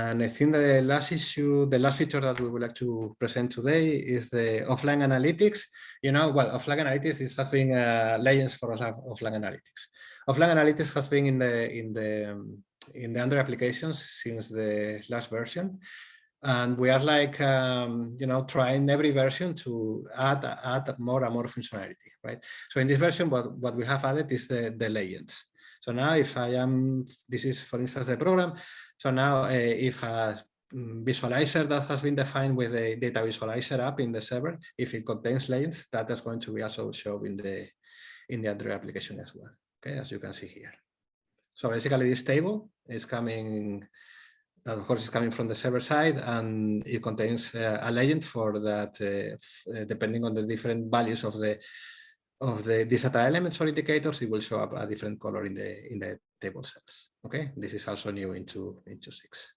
And I think the last issue, the last feature that we would like to present today is the offline analytics. You know, well, offline analytics is, has been uh, legends for offline analytics. Offline analytics has been in the in the um, in the Android applications since the last version, and we are like um, you know trying every version to add add more and more functionality, right? So in this version, what what we have added is the the legends. So now if I am, this is for instance the program. So now uh, if a visualizer that has been defined with a data visualizer app in the server, if it contains lanes, that is going to be also shown in the in the Android application as well. Okay, as you can see here. So basically this table is coming, of course, is coming from the server side and it contains uh, a legend for that, uh depending on the different values of the of the these data elements or indicators, it will show up a different color in the in the table cells. Okay, this is also new into into six.